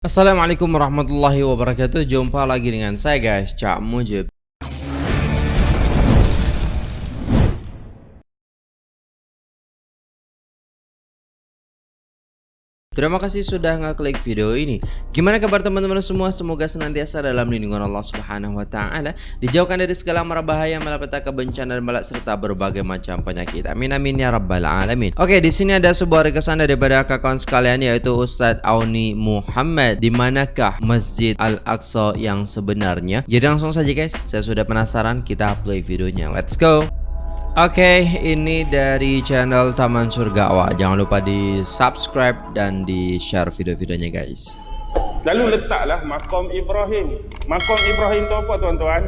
Assalamualaikum warahmatullahi wabarakatuh. Jumpa lagi dengan saya guys. Cak Mujib Terima kasih sudah ngeklik video ini. Gimana kabar teman-teman semua? Semoga senantiasa dalam lindungan Allah Subhanahu wa taala, dijauhkan dari segala mara bahaya, malapetaka, bencana dan balak serta berbagai macam penyakit. Amin amin ya rabbal alamin. Oke, di sini ada sebuah rekesan daripada kawan sekalian yaitu Ustadz Auni Muhammad. Di manakah Masjid Al-Aqsa yang sebenarnya? Jadi langsung saja guys, saya sudah penasaran, kita play videonya. Let's go. Oke, okay, ini dari channel Taman Surga Awak. Jangan lupa di subscribe dan di share video-videonya guys. Lalu letaklah makam Ibrahim. Makam Ibrahim tu apa tuan-tuan?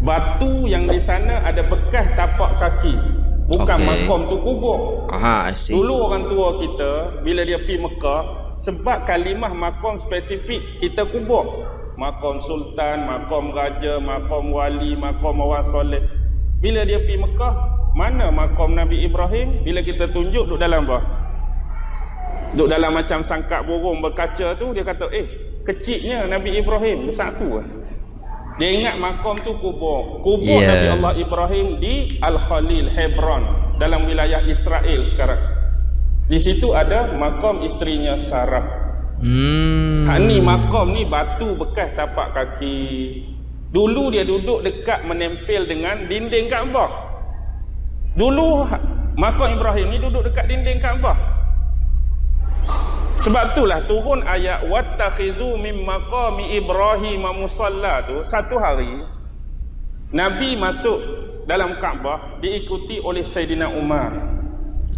Batu yang di sana ada bekas tapak kaki. Bukan okay. makam tu kubur. Aha, I see. Dulu orang tua kita bila dia pergi Mekah, sebab kalimah makam spesifik kita kubur. Makam sultan, makam raja, makam wali, makam orang soleh. Bila dia pergi Mekah, mana makam Nabi Ibrahim? Bila kita tunjuk duduk dalam apa? Duduk dalam macam sangkak burung berkaca tu, dia kata, eh, kecilnya Nabi Ibrahim, besar tu lah. Dia ingat makam tu kubur. Kubur yeah. Nabi Allah Ibrahim di Al-Khalil, Hebron, dalam wilayah Israel sekarang. Di situ ada makam isterinya Sarah. Hmm. Hak ni makam ni batu bekas tapak kaki. Dulu dia duduk dekat menempel dengan dinding Kaabah. Dulu makam Ibrahim ni duduk dekat dinding Kaabah. Sebab itulah turun ayat wattakhidhu mim maqami Ibrahim musalla tu satu hari Nabi masuk dalam Kaabah diikuti oleh Saidina Umar.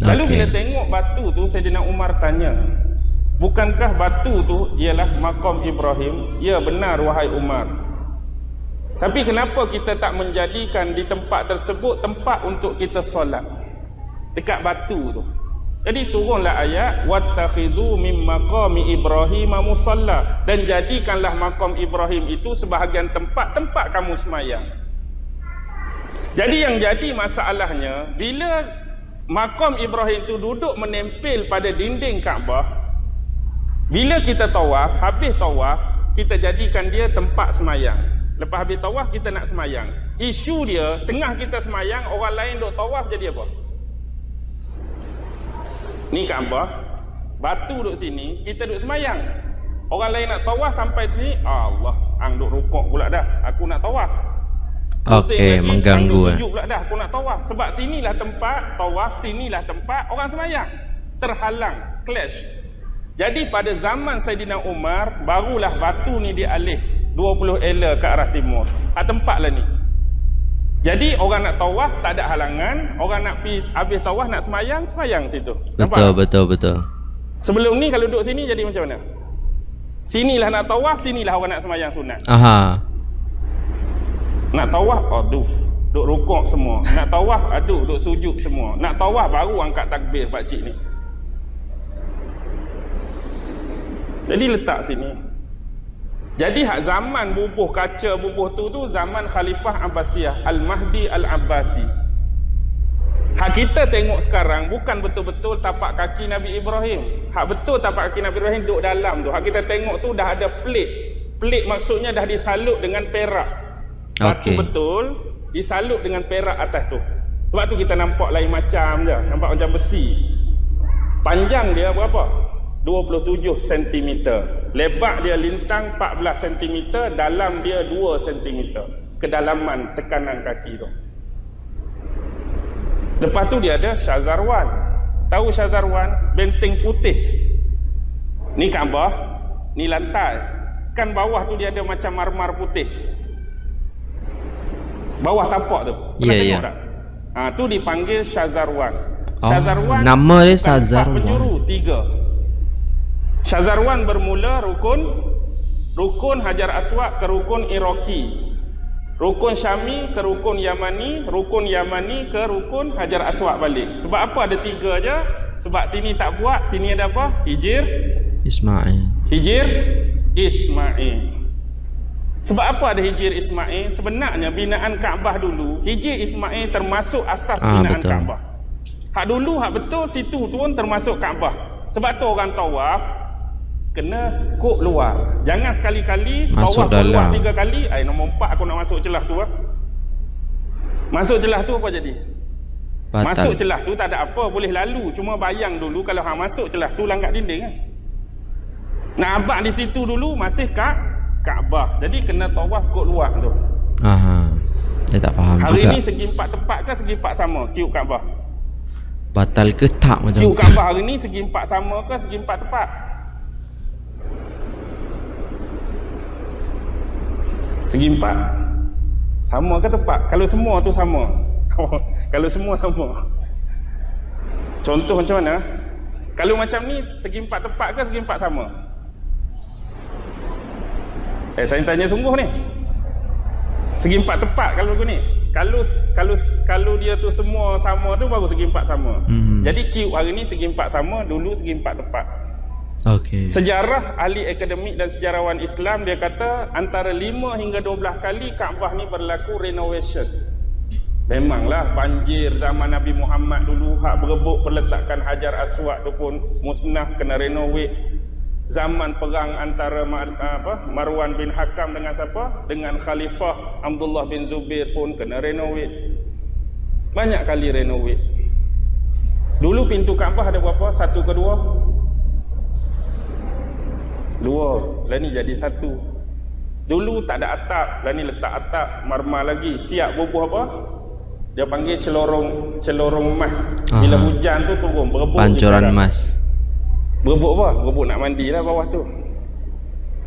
Lalu okay. bila tengok batu tu Saidina Umar tanya, "Bukankah batu tu ialah makam Ibrahim?" "Ya benar wahai Umar." Tapi kenapa kita tak menjadikan di tempat tersebut tempat untuk kita solat? Dekat batu tu. Jadi turunlah ayat wattakhizu mim maqami Ibrahim musalla dan jadikanlah makam Ibrahim itu sebahagian tempat-tempat kamu semayang. Jadi yang jadi masalahnya bila makam Ibrahim itu duduk menempel pada dinding Kaabah bila kita tawaf, habis tawaf, kita jadikan dia tempat semayang. Lepas habis tawaf kita nak semayang. Isu dia, tengah kita semayang, orang lain duk tawaf jadi apa? Ni Kaabah, batu duk sini, kita duk semayang. Orang lain nak tawaf sampai sini, Allah, ang duk rukuk pula dah. Aku nak tawaf. Okey, mengganggu eh. pula dah, aku nak tawaf. Sebab sinilah tempat tawaf, sinilah tempat orang semayang. Terhalang, clash. Jadi pada zaman Saidina Umar, barulah batu ni dialih 20 ela ke arah timur. Ha, tempat lah ni. Jadi orang nak tawaf tak ada halangan. Orang nak pi habis tawaf nak semayang, semayang situ. Betul, Nampak? betul, betul. Sebelum ni kalau duduk sini jadi macam mana? Sinilah nak tawaf, sinilah orang nak semayang sunat. Aha. Nak tawaf, aduh. Duk rukuk semua. Nak tawaf, aduh. Duk sujud semua. Nak tawaf baru angkat takbir pakcik ni. Jadi letak sini. Jadi hak zaman bubuh kaca bubuh tu tu zaman Khalifah Abbasiyah Al-Mahdi Al-Abbasi. Hak kita tengok sekarang bukan betul-betul tapak kaki Nabi Ibrahim. Hak betul tapak kaki Nabi Ibrahim duduk dalam tu. Hak kita tengok tu dah ada pelik. Pelik maksudnya dah disalut dengan perak. Okay. betul disalut dengan perak atas tu. Sebab tu kita nampak lain macam je. Nampak macam besi. Panjang dia berapa? 27 cm. Lebar dia lintang 14 cm, dalam dia 2 cm. Kedalaman tekanan kaki tu. Lepas tu dia ada Syazarwan. Tahu Syazarwan? Benteng putih. Ni Kaabah, ni lantai. Kan bawah tu dia ada macam marmar putih. Bawah tapak tu. Ya, yeah, ya. Ha, tu dipanggil Syazarwan. Oh, Syazarwan nama dia Syazarwan. Penyuruh tiga. Syazarwan bermula rukun rukun Hajar Aswad ke rukun Iraqi. Rukun Syami ke rukun Yamani, rukun Yamani ke rukun Hajar Aswad balik. Sebab apa ada tiga aja? Sebab sini tak buat, sini ada apa? Hijir Ismail. Hijir Ismail. Sebab apa ada Hijir Ismail? Sebenarnya binaan Kaabah dulu, Hijir Ismail termasuk asas ah, binaan betul. Kaabah. Hak dulu hak betul situ tu pun termasuk Kaabah. Sebab tu orang tawaf kena kok luar. Jangan sekali-kali Masuk bawah keluar dalam. tiga kali ai nombor empat aku nak masuk celah tu lah masuk celah tu apa jadi? Batal. masuk celah tu tak ada apa boleh lalu. Cuma bayang dulu kalau hang masuk celah tu langgar dinding kan nak abang di situ dulu masih kat Kaabah. Jadi kena tawaf kok luar tu. Aha. Saya tak faham hari juga. ni segi empat tempat ke segi empat sama? Kiuk Kaabah. Batal ke tak macam kiuk Kaabah hari ni segi empat sama ke segi empat tempat segi empat. Sama ke tepat? Kalau semua tu sama. Kalau semua sama. Contoh macam mana? Kalau macam ni segi empat tepat ke segi empat sama? Eh saya tanya sungguh ni. Segi empat tepat kalau aku ni. Kalau kalau kalau dia tu semua sama tu baru segi empat sama. Mhm. jadi Q hari ni segi empat sama dulu segi empat tepat Okey. Sejarah ahli akademik dan sejarawan Islam dia kata antara 5 hingga 12 kali Kaabah ni berlaku renovation. Memanglah banjir zaman Nabi Muhammad dulu hak berebut perletakan Hajar Aswad tu pun musnah kena renovate. Zaman perang antara apa Marwan bin Hakam dengan siapa? Dengan Khalifah Abdullah bin Zubair pun kena renovate. Banyak kali renovate. Dulu pintu Kaabah ada berapa? Satu ke dua? Dua. Lah ni jadi satu. Dulu tak ada atap. Lah ni letak atap. Marmar lagi. Siap bubuh apa? Dia panggil celorong celorong emas. Bila Aha. hujan tu turun. Berebut. Pancuran emas. Berebut apa? Berebut nak mandi lah bawah tu.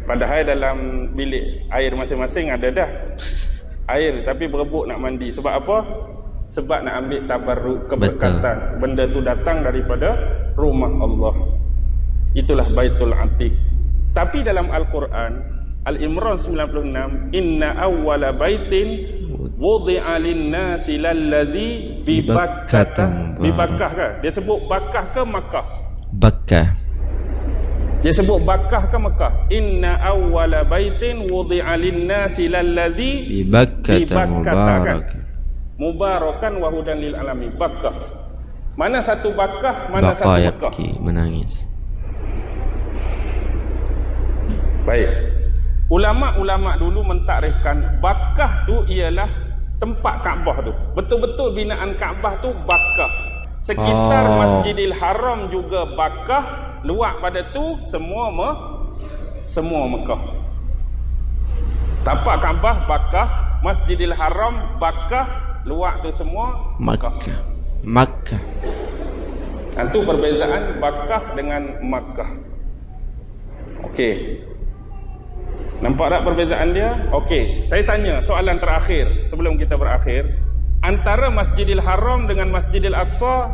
Padahal dalam bilik air masing-masing ada dah. Air tapi berebut nak mandi. Sebab apa? Sebab nak ambil tabarruk keberkatan. Benda tu datang daripada rumah Allah. Itulah Baitul Atiq. Tapi dalam Al-Quran Al-Imran 96 Inna awwala baitin wudi'a lin-nasi lalladhi bi Bibakkata Bakkah bi Bakkah ke? Dia sebut Bakkah ke Makkah? Bakkah. Dia sebut Bakkah ke Makkah? Inna awwala baitin wudi'a lin-nasi lalladhi Bi Bakkah Bibakkata, kan? mubarak. mubarakan wa hudan lil alamin. Bakkah. Mana satu Bakkah, mana Baqa satu Makkah? yabki menangis. Baik. Ulama-ulama dulu mentakrifkan Bakkah tu ialah tempat Kaabah tu. Betul-betul binaan Kaabah tu Bakkah. Sekitar Oh. Masjidil Haram juga Bakkah, luar pada tu semua me, semua Mekah. Tapak Kaabah Bakkah, Masjidil Haram Bakkah, luar tu semua Mekah. Makkah. Makkah. Itu perbezaan Bakkah dengan Makkah. Okey. Nampak tak perbezaan dia? Okey, saya tanya soalan terakhir sebelum kita berakhir. Antara Masjidil Haram dengan Masjidil Aqsa,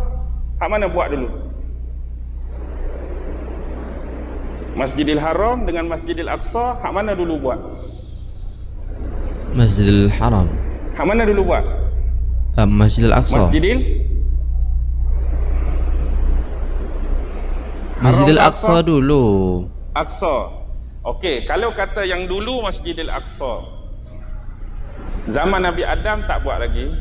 hak mana buat dulu? Masjidil Haram dengan Masjidil Aqsa, hak mana dulu buat? Masjidil Haram. Hak mana dulu buat? Uh, Masjidil Aqsa. Masjidil Masjidil Aqsa dulu. Aqsa. Okey, kalau kata yang dulu Masjidil Aqsa. Zaman Nabi Adam tak buat lagi.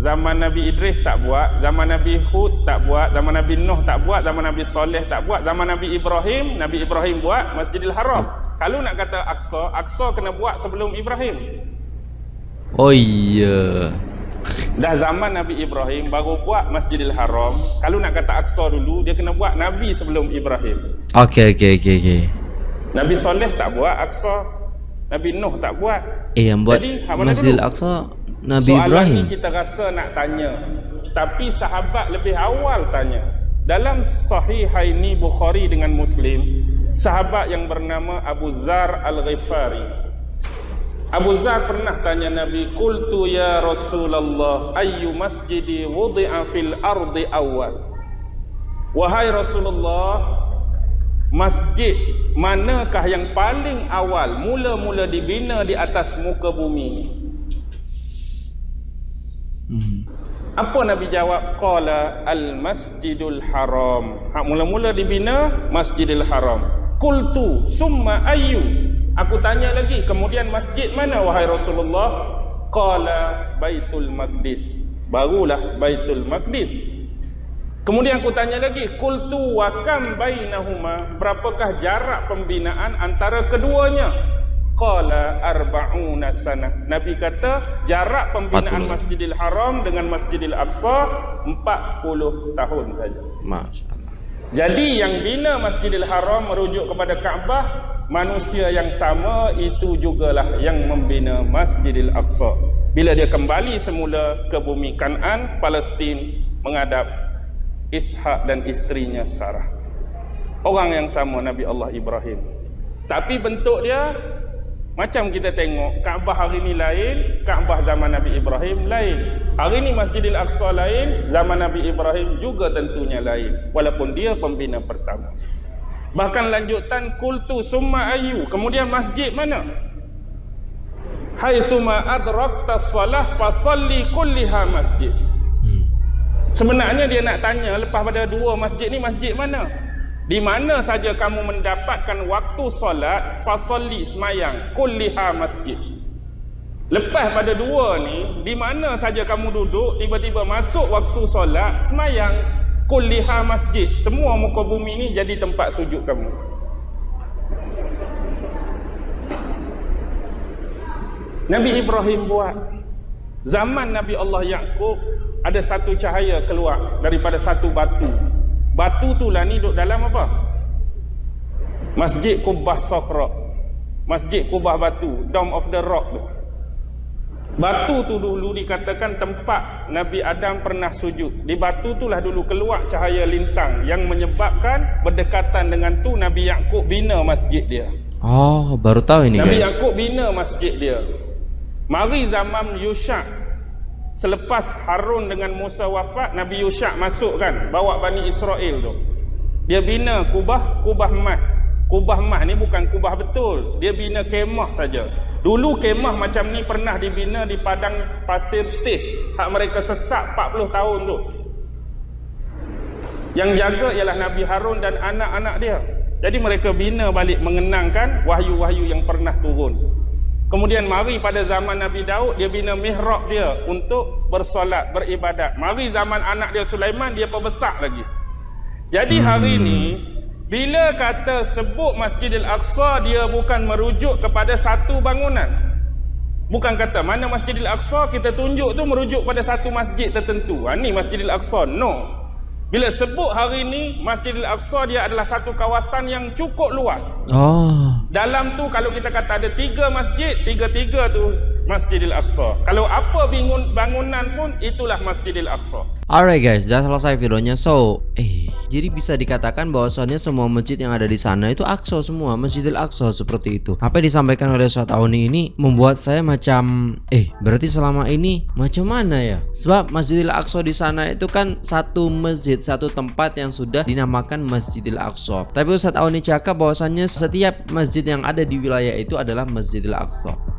Zaman Nabi Idris tak buat, zaman Nabi Hud tak buat, zaman Nabi Nuh tak buat, zaman Nabi Soleh tak buat, zaman Nabi Ibrahim, Nabi Ibrahim buat Masjidil Haram. Kalau nak kata Aqsa, Aqsa kena buat sebelum Ibrahim. Oh iya. Dah zaman Nabi Ibrahim baru buat Masjidil Haram. Kalau nak kata Aqsa dulu, dia kena buat Nabi sebelum Ibrahim. Okey okey okey okey. Nabi Soleh tak buat Aqsa. Nabi Nuh tak buat. Eh yang buat Jadi, hak mana Masjidil dulu? Aqsa Nabi Soalan Ibrahim. ni kita rasa nak tanya. Tapi sahabat lebih awal tanya. Dalam Sahihaini Bukhari dengan Muslim, sahabat yang bernama Abu Zar Al-Ghifari. Abu Zar pernah tanya Nabi, "Qultu ya Rasulullah, ayyu masjidi wudi'a fil ardi awal?" Wahai Rasulullah, masjid manakah yang paling awal mula-mula dibina di atas muka bumi ini? Hmm. Apa Nabi jawab? Qala al-masjidul haram. Ha, mula-mula dibina Masjidil Haram. Qultu summa ayyu? Aku tanya lagi, kemudian masjid mana wahai Rasulullah? Qala Baitul Maqdis. Barulah Baitul Maqdis. Kemudian aku tanya lagi, qultu wa kam bainahuma? Berapakah jarak pembinaan antara keduanya? Qala arba'una sana. Nabi kata jarak pembinaan 40. Masjidil Haram dengan Masjidil Aqsa 40 tahun saja. Masya-Allah. Jadi yang bina Masjidil Haram merujuk kepada Kaabah, manusia yang sama itu jugalah yang membina Masjidil Aqsa. Bila dia kembali semula ke bumi Kanan, Palestin menghadap Ishak dan istrinya Sarah. Orang yang sama Nabi Allah Ibrahim. Tapi bentuk dia macam kita tengok Kaabah hari ni lain, Kaabah zaman Nabi Ibrahim lain. Hari ni Masjidil Aqsa lain, zaman Nabi Ibrahim juga tentunya lain. Walaupun dia pembina pertama. Bahkan lanjutan kultu summa ayu. Kemudian masjid mana? Hai summa adrakta salah fasalli kulliha masjid. Sebenarnya dia nak tanya lepas pada dua masjid ni masjid mana? di mana saja kamu mendapatkan waktu solat fasolli semayang kulliha masjid. Lepas pada dua ni di mana saja kamu duduk tiba-tiba masuk waktu solat semayang kulliha masjid. Semua muka bumi ni jadi tempat sujud kamu. Nabi Ibrahim buat. Zaman Nabi Allah Yaakob ada satu cahaya keluar daripada satu batu Batu tu lah ni duduk dalam apa? Masjid Kubah Sokra. Masjid Kubah Batu. Dome of the Rock tu. Batu tu dulu dikatakan tempat Nabi Adam pernah sujud. Di batu tu lah dulu keluar cahaya lintang yang menyebabkan berdekatan dengan tu Nabi Yaakob bina masjid dia. Oh, baru tahu ini Nabi guys. Nabi Yaakob bina masjid dia. Mari zaman Yushak Selepas Harun dengan Musa wafat, Nabi Yusha masuk kan, bawa Bani Israel tu. Dia bina kubah, kubah mah. Kubah mah ni bukan kubah betul. Dia bina kemah saja. Dulu kemah macam ni pernah dibina di padang pasir teh. Hak mereka sesak 40 tahun tu. Yang jaga ialah Nabi Harun dan anak-anak dia. Jadi mereka bina balik mengenangkan wahyu-wahyu yang pernah turun. Kemudian mari pada zaman Nabi Daud dia bina mihrab dia untuk bersolat, beribadat. Mari zaman anak dia Sulaiman dia perbesar lagi. Jadi hari ini hmm. bila kata sebut Masjidil Aqsa dia bukan merujuk kepada satu bangunan. Bukan kata mana Masjidil Aqsa kita tunjuk tu merujuk pada satu masjid tertentu. Ha ni Masjidil Aqsa. No. Bila sebut hari ini Masjidil Aqsa dia adalah satu kawasan yang cukup luas. Oh. Dalam tu kalau kita kata ada tiga masjid, tiga-tiga tu Masjidil Aqsa. Kalau apa bangun bangunan pun itulah Masjidil Aqsa. Alright guys, dah selesai videonya. So, eh jadi bisa dikatakan bahwasannya semua masjid yang ada di sana itu Aqsa semua, Masjidil Aqsa seperti itu. Apa yang disampaikan oleh Ustaz Auni ini membuat saya macam eh berarti selama ini macam mana ya? Sebab Masjidil Aqsa di sana itu kan satu masjid, satu tempat yang sudah dinamakan Masjidil Aqsa. Tapi Ustaz Auni cakap bahwasannya setiap masjid yang ada di wilayah itu adalah Masjidil Aqsa.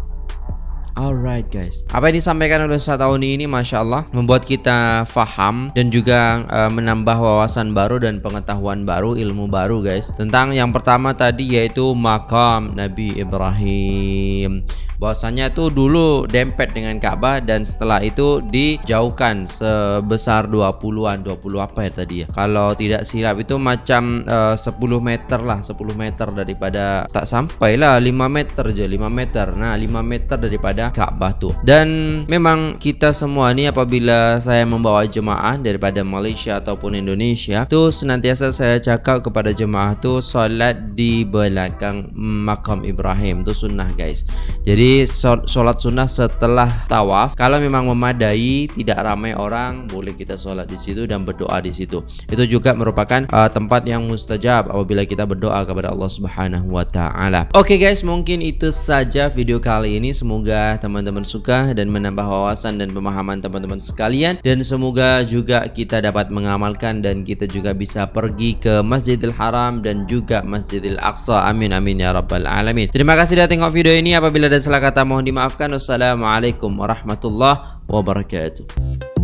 Alright guys. Apa yang disampaikan oleh Ustaz Tauni ini Masya Allah Membuat kita faham Dan juga uh, menambah wawasan baru Dan pengetahuan baru Ilmu baru guys Tentang yang pertama tadi Yaitu makam Nabi Ibrahim bahwasanya itu dulu dempet dengan Ka'bah dan setelah itu dijauhkan sebesar 20-an 20 apa ya tadi ya. Kalau tidak silap itu macam uh, 10 meter lah 10 meter daripada tak sampai lah 5 meter je 5 meter. Nah 5 meter daripada Ka'bah tuh dan memang kita semua ni apabila saya membawa jemaah daripada Malaysia ataupun Indonesia tuh senantiasa saya cakap kepada jemaah tuh solat di belakang makam Ibrahim. Tuh sunnah guys. Jadi sholat sunnah setelah tawaf kalau memang memadai tidak ramai orang boleh kita sholat di situ dan berdoa di situ. Itu juga merupakan uh, tempat yang mustajab apabila kita berdoa kepada Allah Subhanahu wa taala. Oke okay guys, mungkin itu saja video kali ini. Semoga teman-teman suka dan menambah wawasan dan pemahaman teman-teman sekalian dan semoga juga kita dapat mengamalkan dan kita juga bisa pergi ke Masjidil Haram dan juga Masjidil Aqsa. Amin amin ya rabbal alamin. Terima kasih sudah tengok video ini apabila ada salah kata mohon dimaafkan. Wassalamualaikum warahmatullahi wabarakatuh.